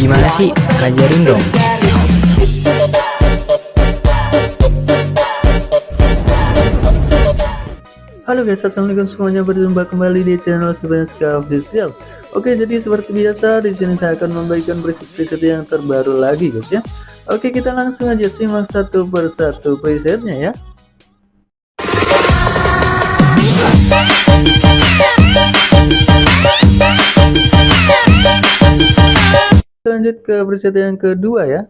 Gimana sih? Ajarin dong. Halo guys, assalamualaikum semuanya berjumpa kembali di channel Sebenarnya Official. Oke, jadi seperti biasa di sini saya akan membagikan preset-preset yang terbaru lagi guys ya. Oke, kita langsung aja simak satu persatu presetnya ya. Lanjut ke preset yang kedua ya.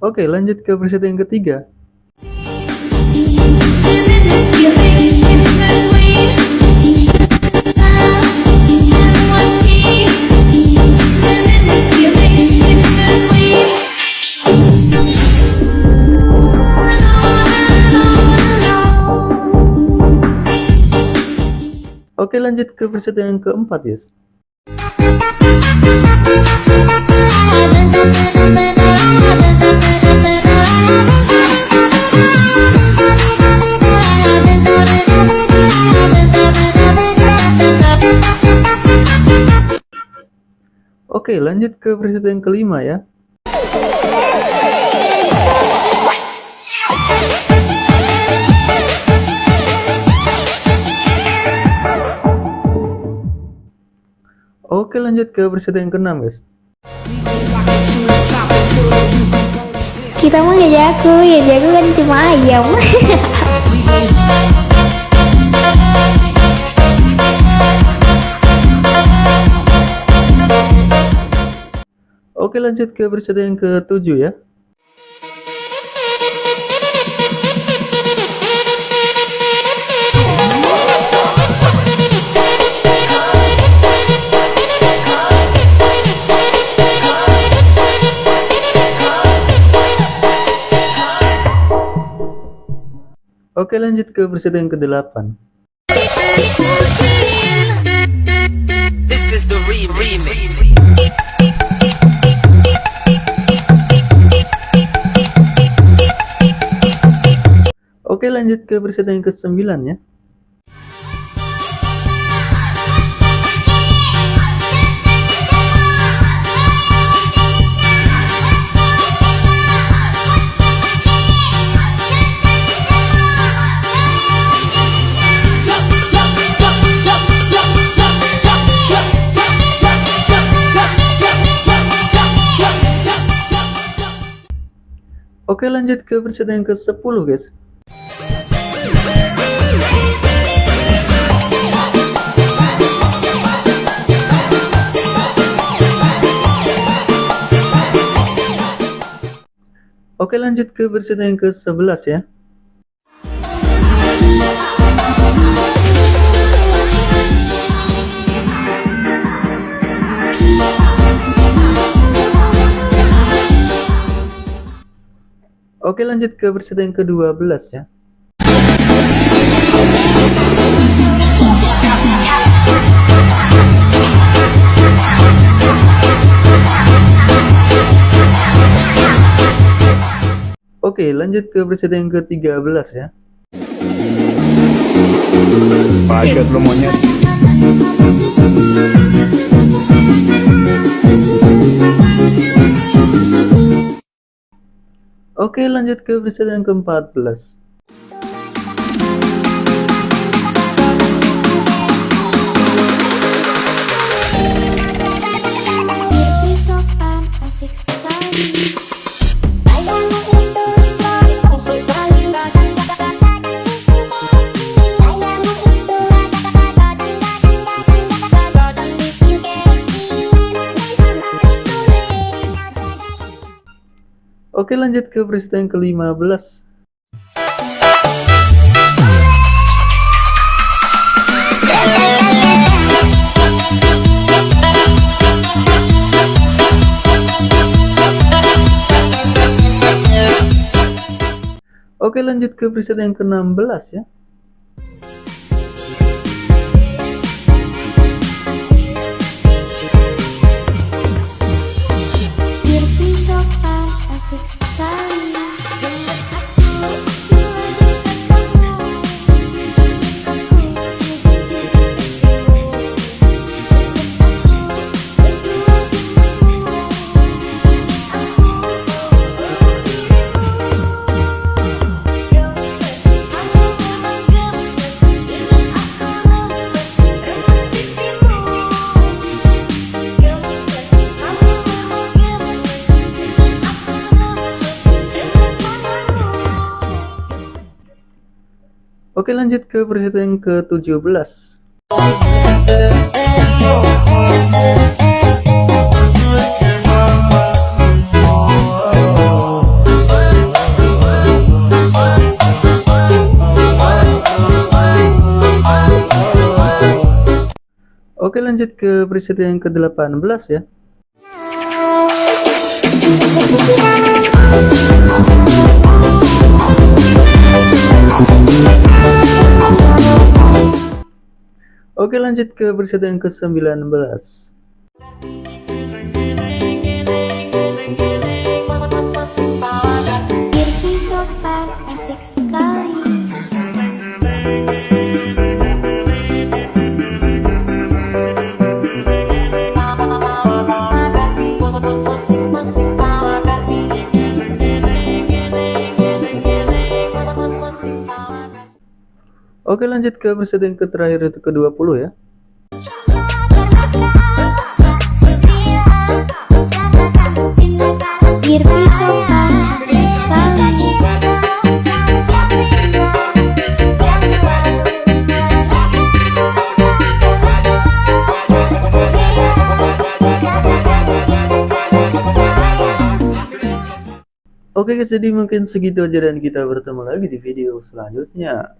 Oke, lanjut ke preset yang ketiga. Oke lanjut ke preset yang keempat yes. Oke lanjut ke preset yang kelima ya. Oke lanjut ke preset yang keenam guys. Kita mau jago, ya jago kan cuma ayam. Oke lanjut ke preset yang ketujuh ya. Oke lanjut ke preset yang ke-8 This is the re remix. Oke lanjut ke preset yang ke-9 ya Oke lanjut ke preset yang ke-10 guys. Oke lanjut ke preset yang ke-11 ya Oke lanjut ke preset yang ke-12 ya Oke lanjut ke preset yang ke-13 ya Paket lu monyet. Oke lanjut ke preset yang ke-14 Oke lanjut ke preset yang ke-15 Oke lanjut ke preset yang ke-16 ya Oke lanjut ke peserta yang ke-17 Oke lanjut ke preset yang ke-18 ya Oke lanjut ke preset yang ke-19 Oke lanjut ke preset yang ke terakhir itu ke-20 ya. Oke guys jadi mungkin segitu aja dan kita bertemu lagi di video selanjutnya